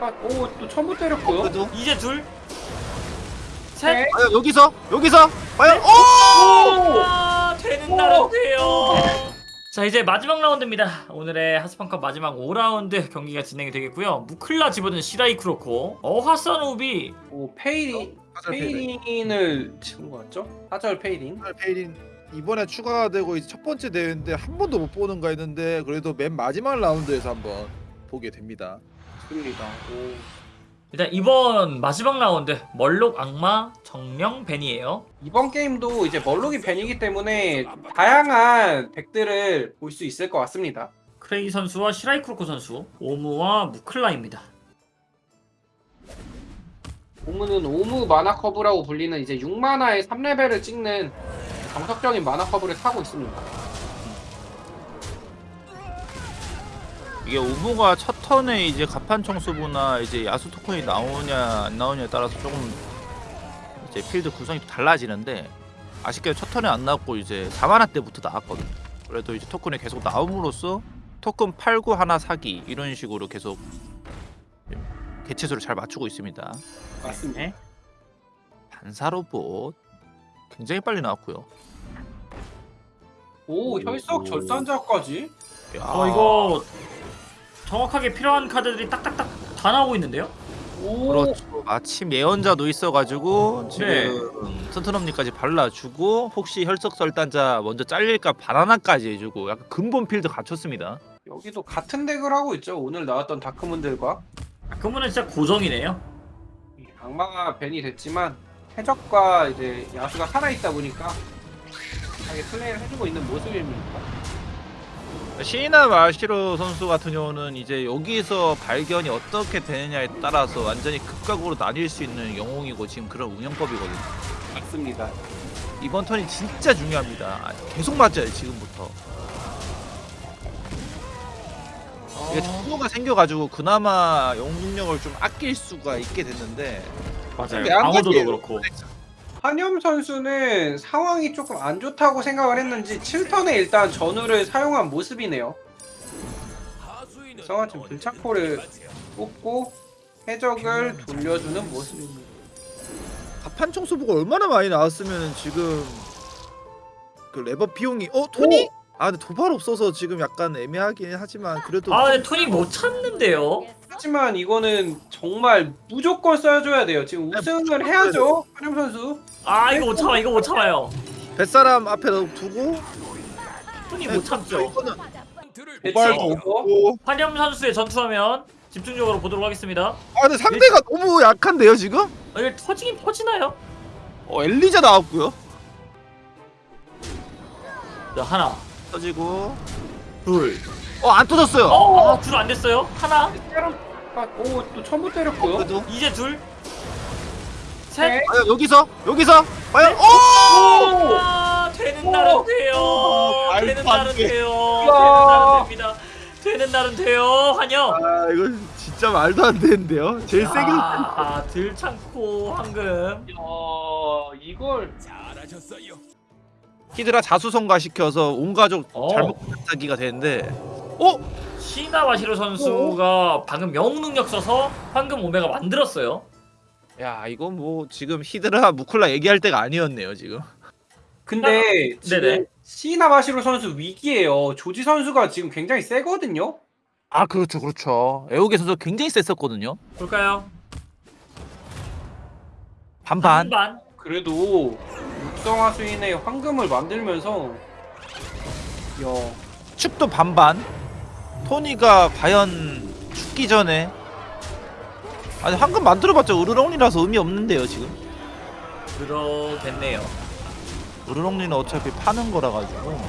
아, 오, 또 처음부터 때렸고요. 그래도 이제 둘, 셋. 네. 과연 여기서 여기서 과연 오! 아, 되는 돼요. 자 이제 마지막 라운드입니다. 오늘의 하스펀컵 마지막 5라운드 경기가 진행이 되겠고요. 무클라 집어든 시라이 크로코, 어하선우비, 오, 페이린, 하절 페이린. 페이린을 치는 거 같죠? 하절 페이린. 하절 페이린 이번에 추가가 되고 이제 첫 번째 대회인데 한 번도 못 보는가 했는데 그래도 맨 마지막 라운드에서 한번 보게 됩니다. 좋습니다. 오. 일단 이번 마지막 라운드 멀록 악마 정령 벤이에요. 이번 게임도 이제 멀록이 벤이기 때문에 다양한 덱들을 볼 수 있을 것 같습니다. 크레이 선수와 시라이 크로코 선수, 오무와 무클라입니다. 오무는 오무 마나 커브라고 불리는 이제 6마나의 3레벨을 찍는 정석적인 마나 커브를 타고 있습니다. 이게 우부가 첫 턴에 이제 가판 청소부나 이제 야수 토큰이 나오냐 안 나오냐에 따라서 조금 이제 필드 구성이 또 달라지는데 아쉽게 첫 턴에 안 나왔고 이제 4만화 때부터 나왔거든. 그래도 이제 토큰이 계속 나옴으로써 토큰 팔고 하나 사기 이런 식으로 계속 개체수를 잘 맞추고 있습니다. 맞습니다. 네. 반사 로봇 굉장히 빨리 나왔고요. 오, 혈석 절단자까지? 야, 어 이거 정확하게 필요한 카드들이 딱딱딱 다 나오고 있는데요. 오, 그렇죠. 마침 예언자도 있어가지고 지금 네. 튼튼엄니까지 발라주고 혹시 혈석설단자 먼저 잘릴까 바나나까지 해주고 약간 근본 필드 갖췄습니다. 여기도 같은 덱을 하고 있죠. 오늘 나왔던 다크문들과 그러면은 진짜 고정이네요. 이 악마가 벤이 됐지만 해적과 이제 야수가 살아있다 보니까 하게 플레이를 해주고 있는 모습입니다. 시이나 마시로 선수 같은 경우는 이제 여기서 발견이 어떻게 되느냐에 따라서 완전히 극각으로 나뉠 수 있는 영웅이고 지금 그런 운영법이거든요. 맞습니다. 이번 턴이 진짜 중요합니다. 계속 맞아요 지금부터. 이게 정보가 생겨가지고 그나마 영웅 능력을 좀 아낄 수가 있게 됐는데 맞아요. 가지예요. 그렇고. 한염 선수는 상황이 조금 안 좋다고 생각을 했는지 7턴에 일단 전우를 사용한 모습이네요. 그래서 지금 들창포를 뽑고 해적을 돌려주는 모습입니다. 가판 청소부가 얼마나 많이 나왔으면 지금 그 레버 비용이 어 토니? 아 근데 도발 없어서 지금 약간 애매하긴 하지만 그래도 아 근데 톤이 못 찾는데요. 하지만 이거는 정말 무조건 써줘야 돼요. 지금 우승을 해야죠. 한염 선수. 아 이거 못 참아 이거 못 참아요. 뱃사람 앞에 두고 네, 못 참죠. 도발도 없고. 환염 선수의 전투하면 집중적으로 보도록 하겠습니다. 아 근데 상대가 너무 약한데요 지금? 어, 이거 터지긴 터지나요? 어 엘리자 나왔고요 자 하나, 터지고 둘. 어안 터졌어요 어, 둘안 됐어요. 하나. 아, 오, 또 처음부터 때렸고요. 그래도 이제 둘, 셋. 네. 과연 여기서 여기서 과연 오! 오! 아, 되는 오! 날은 돼요. 오, 되는 날은 돼. 돼요. 되는 날은 됩니다. 되는 날은 돼요. 환영. 아 이거 진짜 말도 안 되는데요 제일 세게 아, 들창고 황금. 야, 이걸 히드라 자수성가 시켜서 온 가족 어. 잘못 사기가 되는데 어? 시나와시로 선수가 방금 영웅 능력 써서 황금 오메가 만들었어요. 야 이거 뭐 지금 히드라 무클라 얘기할 때가 아니었네요 지금. 근데 지금 네네. 시나마시로 선수 위기예요. 조지 선수가 지금 굉장히 세거든요. 아 그렇죠 그렇죠. 에오게 선수 굉장히 셌었거든요. 볼까요? 반반. 반반. 그래도 육성화 수인의 황금을 만들면서 야, 축도 반반. 토니가 과연 죽기 전에 아니 황금 만들어봤자 으르렁이라서 의미 없는데요 지금. 그러겠네요. 으르렁이는 어차피 파는 거라 가지고.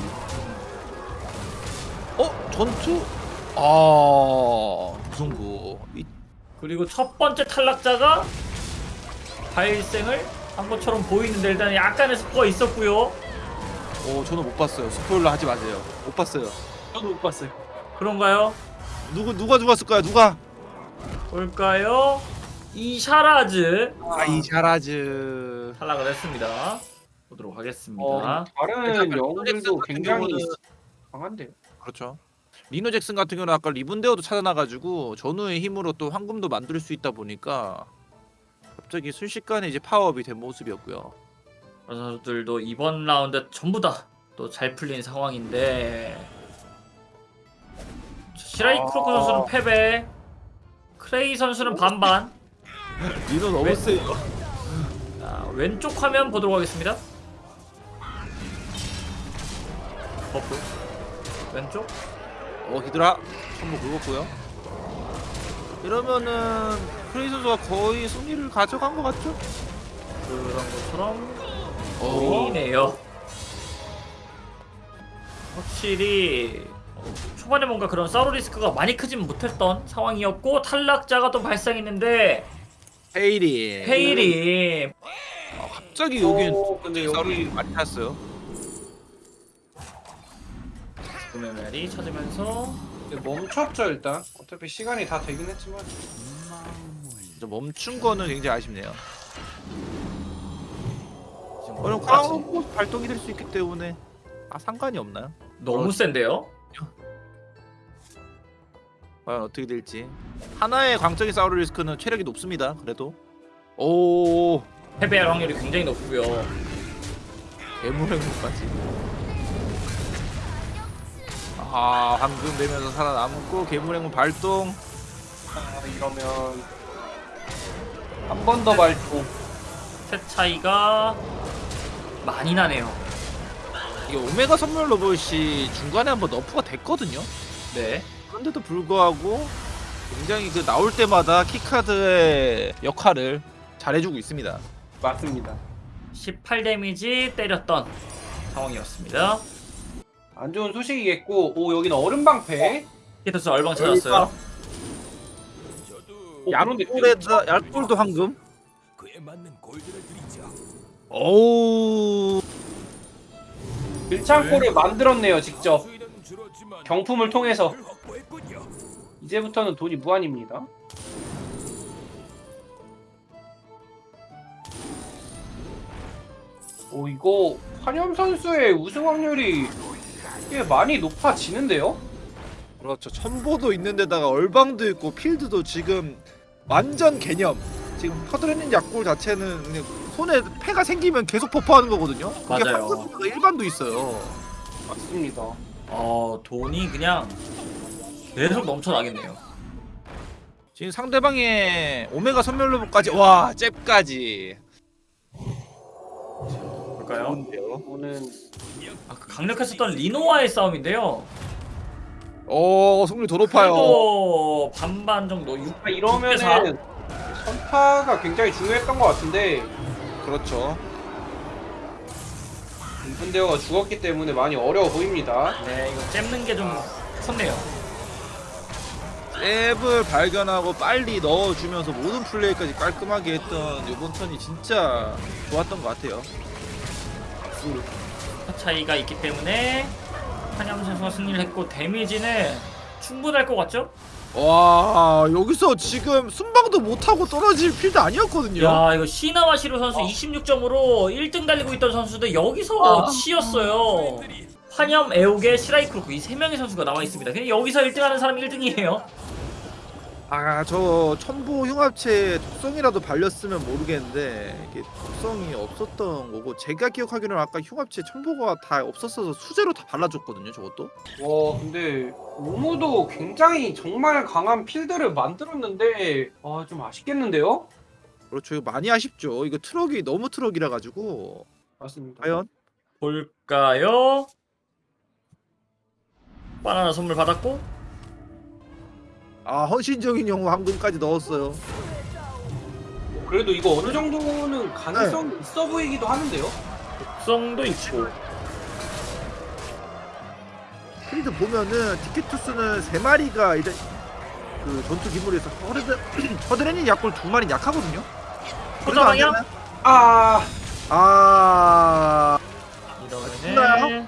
어 전투? 아 무승부. 이- 그리고 첫 번째 탈락자가 발생을 한 것처럼 보이는데 일단 약간의 스포가 있었고요. 오 저는 못 봤어요 스포일러 하지 마세요 못 봤어요 저도 못 봤어요. 그런가요? 누구 누가 죽었을까요 누가? 볼까요? 이샤라즈 아 이 샤라즈 탈락을 했습니다. 보도록 하겠습니다. 어, 다른 영웅들도 굉장히 강한데요. 그렇죠. 리노 잭슨 같은 경우는 아까 리븐데어도 찾아놔가지고 전우의 힘으로 또 황금도 만들 수 있다 보니까 갑자기 순식간에 이제 파워업이 된 모습이었고요. 선수들도 이번 라운드 전부 다 또 잘 풀린 상황인데 시라이 아. 크로코 선수는 패배 크레이 선수는 반반 리노 너무 왜- 세요. 자, 왼쪽 화면 보도록 하겠습니다 버프 왼쪽 어 히드라 천무 긁었고요. 이러면은 크레이 선수가 거의 승리를 가져간 것 같죠? 그런 것처럼 어. 보이네요 확실히 어, 초반에 뭔가 그런 싸울 리스크가 많이 크진 못했던 상황이었고 탈락자가 또 발생했는데 헤이리. 페일이 아, 갑자기 여긴 어, 근데 여기 많이 탔어요. 구매 메리 찾으면서 멈췄죠 일단. 어차피 시간이 다 되긴 했지만. 진짜 멈춘 거는 굉장히 아쉽네요. 지금 그럼. 광고 발동이 될 수 있기 때문에 아 상관이 없나요? 너무 센데요? 과연 어떻게 될지 하나의 광적인 싸울 리스크는 체력이 높습니다. 그래도 오 패배할 확률이 굉장히 높고요. 괴물행무까지 아 황금 되면서 살아남고 괴물행무 발동 아, 이러면 한 번 더 발동. 셋 차이가 많이 나네요. 이게 오메가 선물 로봇이 중간에 한번 너프가 됐거든요. 네. 그런데도 불구하고 굉장히 그 나올 때마다 키카드의 역할을 잘해주고 있습니다. 맞습니다. 18 데미지 때렸던 상황이었습니다. 안 좋은 소식이겠고, 오 여기는 얼음 방패. 히터스 얼방 찾았어요. 오, 그런데 약골에다 약골도 황금. 오 빌창골을 만들었네요 직접. 경품을 통해서. 이제부터는 돈이 무한입니다. 오 이거 환염 선수의 우승 확률이 꽤 많이 높아지는데요? 그렇죠. 첨보도 있는데다가 얼방도 있고 필드도 지금 완전 개념. 지금 퍼드레닌 약골 자체는 손에 폐가 생기면 계속 퍼퍼하는 거거든요. 그게 맞아요. 황금가 일반도 있어요. 맞습니다. 어 돈이 그냥 계속 넘쳐나겠네요. 지금 상대방의 오메가 선멸 로봇까지 와 잽까지 볼까요? 좋은데요. 오는 아, 그 강력했었던 리노와의 싸움인데요. 오 승률 더 높아요. 그래도 반반 정도 6 아, 이러면은 선타가 굉장히 중요했던 것 같은데 그렇죠. 이분대어가 죽었기 때문에 많이 어려워 보입니다. 네 이거 잼는 게 좀 컸네요. 앱을 발견하고 빨리 넣어주면서 모든 플레이까지 깔끔하게 했던 이번 턴이 진짜 좋았던 것 같아요. 타 차이가 있기 때문에 한양 선수가 승리를 했고 데미지는 충분할 것 같죠? 와 여기서 지금 순방도 못하고 떨어질 필드 아니었거든요. 야 이거 시나와 시로 선수 26점으로 1등 달리고 있던 선수들 여기서 치였어요. 환염, 에오게, 시라이 크로크 이 세 명의 선수가 남아 있습니다. 그냥 여기서 1등하는 사람이 1등이에요. 아 저 첨보 흉합체 독성이라도 발렸으면 모르겠는데 이게 독성이 없었던 거고 제가 기억하기로는 아까 흉합체 첨보가 다 없었어서 수제로 다 발라줬거든요 저것도 와 근데 오모도 굉장히 정말 강한 필드를 만들었는데 아 좀 아쉽겠는데요? 그렇죠 이거 많이 아쉽죠 이거 트럭이 너무 트럭이라 가지고 맞습니다. 과연 볼까요? 바나나 선물 받았고 아 헌신적인 영웅 황금까지 넣었어요 그래도 이거 어느 정도는 가능성이 있어 보이기도 하는데요. 독성도 있고 필드 보면은 티켓투스는 세 마리가 이제 그 전투 기물에서 허드레 허드레닌 약골 두 마리 약하거든요? 되나요? 아아 이러면은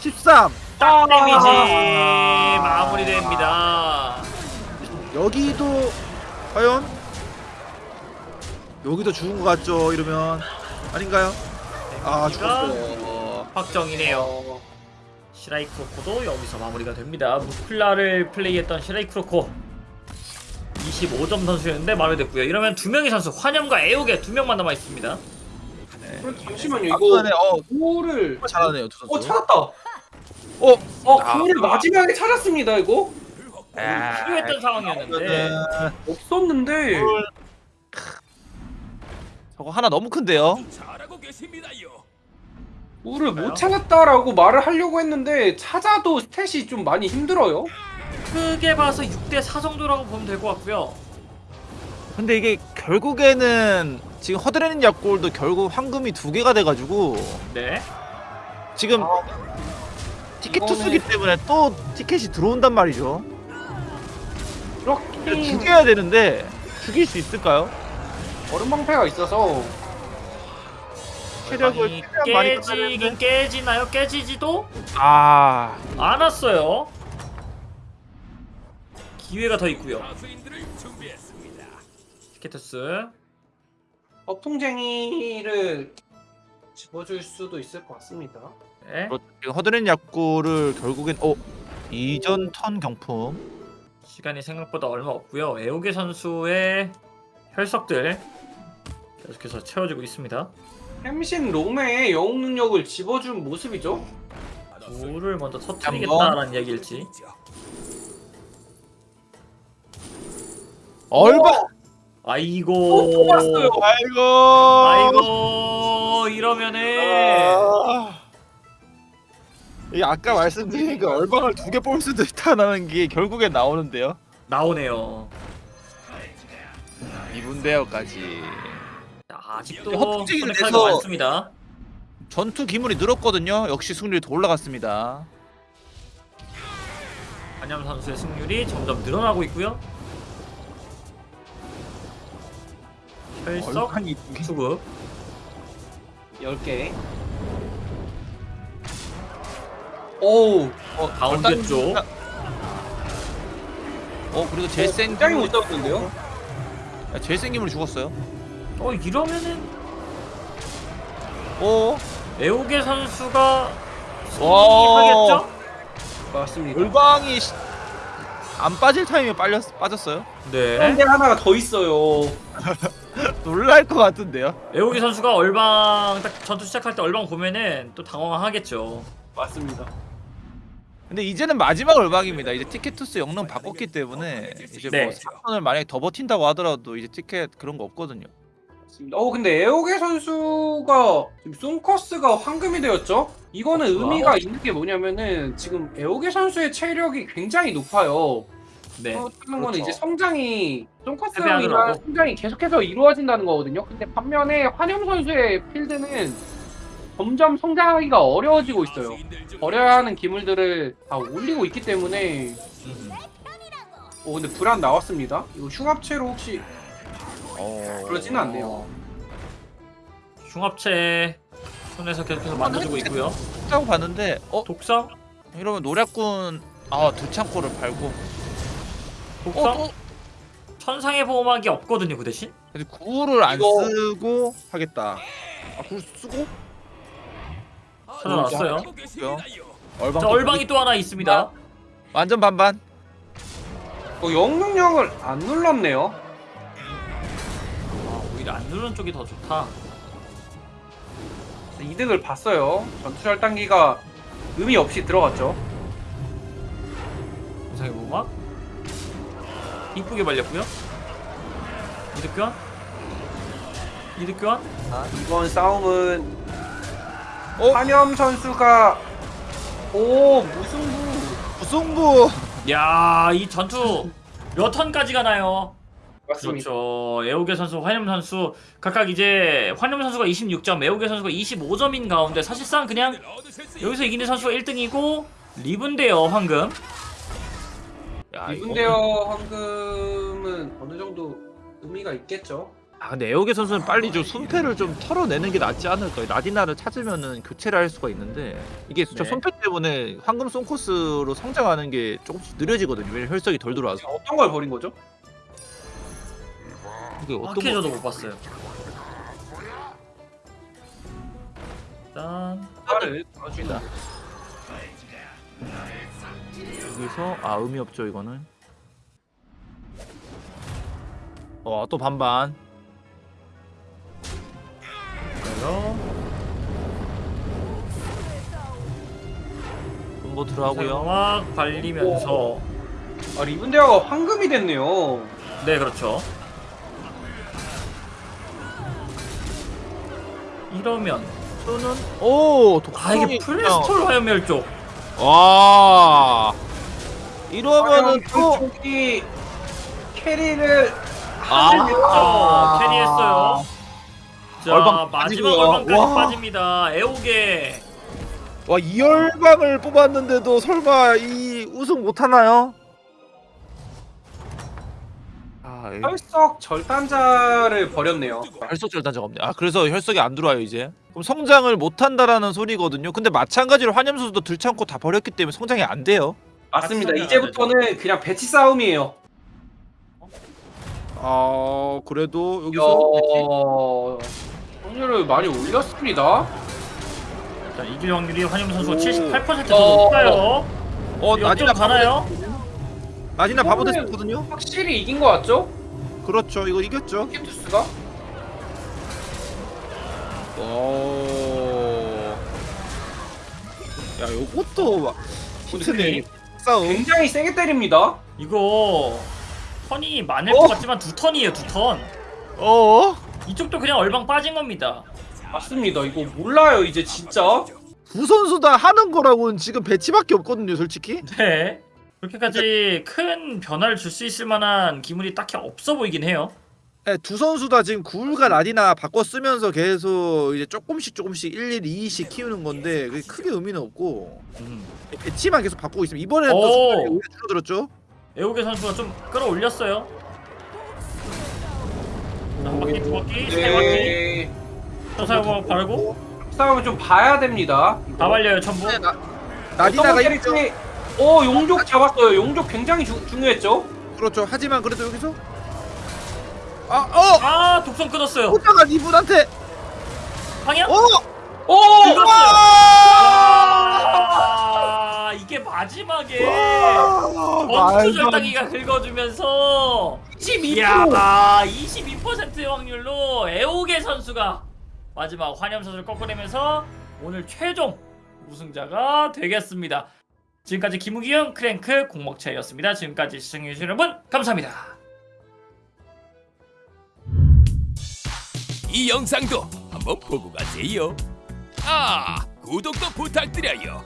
13 딱 데미지 아. 마무리됩니다. 여기도 과연 여기도 죽은 것 같죠 이러면 아닌가요? 아 데미지가 죽었어요 확정이네요. 어, 시라이크로코도 여기서 마무리가 됩니다. 무클라를 플레이했던 시라이크로코 25점 선수였는데 마무리됐고요. 이러면 두 명의 선수 환영과 애옥의 두 명만 남아 있습니다. 그럼 잠시만요 이거 어 구호를 잘하네요 두어 선수. 찾았다 어 어 아. 구호를 마지막에 찾았습니다 이거 아, 필요했던 상황이었는데 그러면은 없었는데 저거 하나 너무 큰데요. 그래요? 못 찾았다라고 말을 하려고 했는데 찾아도 스탯이 좀 많이 힘들어요 크게 봐서 6대 4 정도라고 보면 될 것 같고요. 근데 이게 결국에는 지금 허드레닌 약골도 결국 황금이 두 개가 돼가지고 네. 지금 아, 티켓 이거는- 투수기 때문에 또 티켓이 들어온단 말이죠. 그렇긴 죽여야 되는데 죽일 수 있을까요? 얼음 방패가 있어서 체력을 얼방이 최대한 많이 깨지긴 깨지나요? 깨지지도 아 않았어요. 기회가 더 있고요. 티켓투스 허풍쟁이를 집어줄 수도 있을 것 같습니다 네. 그렇죠. 지금 허드레닌 약골을 결국엔 어 이전 턴 경품 시간이 생각보다 얼마 없고요. 애호계 선수의 혈석들 계속해서 채워지고 있습니다. 햄신 롬의 영웅 능력을 집어준 모습이죠 물을 먼저 터뜨리겠다라는 얘기일지. 얼마 아이고. 또 뽑았어요. 아이고 아이고 이러면은 아. 이 아까 말씀드린 그 얼방을 두 개 뽑을 수도 있다는 게 결국엔 나오는데요. 나오네요. 이분대어까지 자, 아직도 허풍쟁이를 선택하기가 내서- 많습니다. 전투 기물이 늘었거든요. 역시 승률이 더 올라갔습니다. 한ям 선수의 승률이 점점 늘어나고 있고요. 혈석. 수급 10개 오우 어, 가운데 얼단- 쪽. 어 그래도 제일 센 굉장히 기물- 못 잡았는데요 야, 제일 센 기물이 죽었어요. 어 이러면은 어 애호계 선수가 와. 승리하겠죠? 맞습니다 얼방이 시- 안 빠질 타임에 빨렸 빠졌어요. 네. 그런데 하나가 더 있어요 놀랄 것 같은데요. 애호계 선수가 얼방 딱 전투 시작할 때 얼방 보면은 또 당황하겠죠. 맞습니다 근데 이제는 마지막 얼방입니다. 이제 티켓 투스 영능 바꿨기 때문에 이제 네. 뭐 4선을 만약에 더 버틴다고 하더라도 이제 티켓 그런 거 없거든요. 맞습니다. 어 근데 에오게 선수가 지금 송커스가 황금이 되었죠? 이거는. 의미가 있는 게 뭐냐면은 지금 에오게 선수의 체력이 굉장히 높아요. 네. 어, 하는 거는 그렇죠. 이제 성장이. 이런 성장이 계속해서 이루어진다는 거거든요. 근데 반면에 환영 선수의 필드는 점점 성장하기가 어려워지고 있어요. 버려야 하는 기물들을 다 올리고 있기 때문에 어 근데 불안 나왔습니다. 이거 흉합체로 혹시 어... 그러지는 않네요. 흉합체 손에서 계속해서 만져주고 있고요. 하고 봤는데 어 독성? 이러면 노략군 아 두창고를 밟고 독성? 어 또? 천상의 보호막이 없거든요 그 대신? 근데 구를 안 이거- 쓰고 하겠다. 아, 구 쓰고? 찾아놨어요. 그래요? 얼방. 자 얼방이 또 하나 있습니다. 완전 반반. 어, 영능력을 안 눌렀네요. 아, 오히려 안 누르는 쪽이 더 좋다. 이득을 봤어요. 전투 절 단기가 의미 없이 들어갔죠. 천상의 보호막 이쁘게 말렸고요. 이득 교환? 이득 교환? 이번 싸움은 어? 한염 선수가 오 무승부 무승부. 야, 이 전투 몇 턴까지 가나요? 맞습니다. 그렇죠. 애호계 선수, 환염 선수 각각 이제 환염 선수가 26점, 애호계 선수가 25점인 가운데 사실상 그냥 여기서 이기는 선수가 1등이고 리븐데요 황금. 이분대어 황금은 어느 정도 의미가 있겠죠. 아 근데 에오게 선수는 빨리 좀 손패를 좀 털어내는 게 낫지 않을까요? 라디나를 찾으면은 교체를 할 수가 있는데 이게 저 네. 손패 때문에 황금 송코스로 성장하는 게 조금씩 느려지거든요. 왜냐면 혈석이 덜 들어와서. 어떤 걸 버린 거죠? 이게 어떤 어떻게 거? 저도 못 봤어요. 일단 팔을 넣어주다. 여기서 아 의미 없죠 이거는. 어 또 반반. 그래서 콤보 들어가고요. 막 발리면서 아 리븐 대화가 황금이 됐네요. 네 그렇죠. 이러면 또는 오아 이게 독성이 플레스톨 화염멸 쪽와 이러면은 또 쪽이 캐리를 아, 아, 캐리했어요. 자 얼방 마지막 빠지고요. 얼방까지 와. 빠집니다. 애오게 와 이 열방을 뽑았는데도 설마 이 우승 못 하나요? 아, 이- 혈석 절단자를 버렸네요. 혈석 절단자가 없네. 아 그래서 혈석이 안 들어와요 이제. 그럼 성장을 못 한다라는 소리거든요. 근데 마찬가지로 환염 선수도 들창고 다 버렸기 때문에 성장이 안 돼요. 맞습니다. 맞습니다. 이제부터는 그냥 배치 싸움이에요. 아 그래도 여기서 어... 확률을 많이 올렸습니다. 자 이길 확률이 환영 선수가 오. 78% 어. 정도 높아요. 어 나디나 가나요? 나디나 바보 됐었거든요. 확실히 이긴 것 같죠? 그렇죠 이거 이겼죠. 키투스가? 오. 야 요것도 막 힘드네 싸움. 굉장히 세게 때립니다. 이거 턴이 많을 어? 것 같지만 두 턴이에요 두 턴. 어? 이쪽도 그냥 얼방 빠진 겁니다. 맞습니다. 이거 몰라요 이제 진짜. 두 선수 다 하는 거라고는 지금 배치밖에 없거든요 솔직히. 네. 그렇게까지 큰 변화를 줄 수 있을 만한 기물이 딱히 없어 보이긴 해요. 네, 두 선수 다 지금 구울과 라디나 바꿔 쓰면서 계속 이제 조금씩 조금씩 1, 1, 2씩 키우는 건데 그게 크게 의미는 없고 음. 배치만 계속 바꾸고 있으면 이번에는 오. 또 줄어들었죠. 에오게 선수가 좀 끌어올렸어요. 자, 한 바퀴, 두 바퀴, 세 바퀴. 네. 서사고 바르고 싸움을 좀 봐야 됩니다. 다 발려요 전부. 네, 나, 어떤 나디나가 캐릭터? 있죠. 오 용족 잡았어요. 용족 굉장히 주, 중요했죠. 그렇죠. 하지만 그래도 여기서 아 어! 아 독성 끊었어요. 호자가 이분한테 방향? 어! 오! 긁었어요. 아! 아 이게 마지막에 아, 원투 절단기가 긁어주면서 12%. 이야 22%의 확률로 에오게 선수가 마지막 환염 선수를 꺾어내면서 오늘 최종 우승자가 되겠습니다. 지금까지 김우기영 크랭크 공목차였습니다. 지금까지 시청해주신 여러분 감사합니다. 이 영상도 한번 보고 가세요. 아, 구독도 부탁드려요.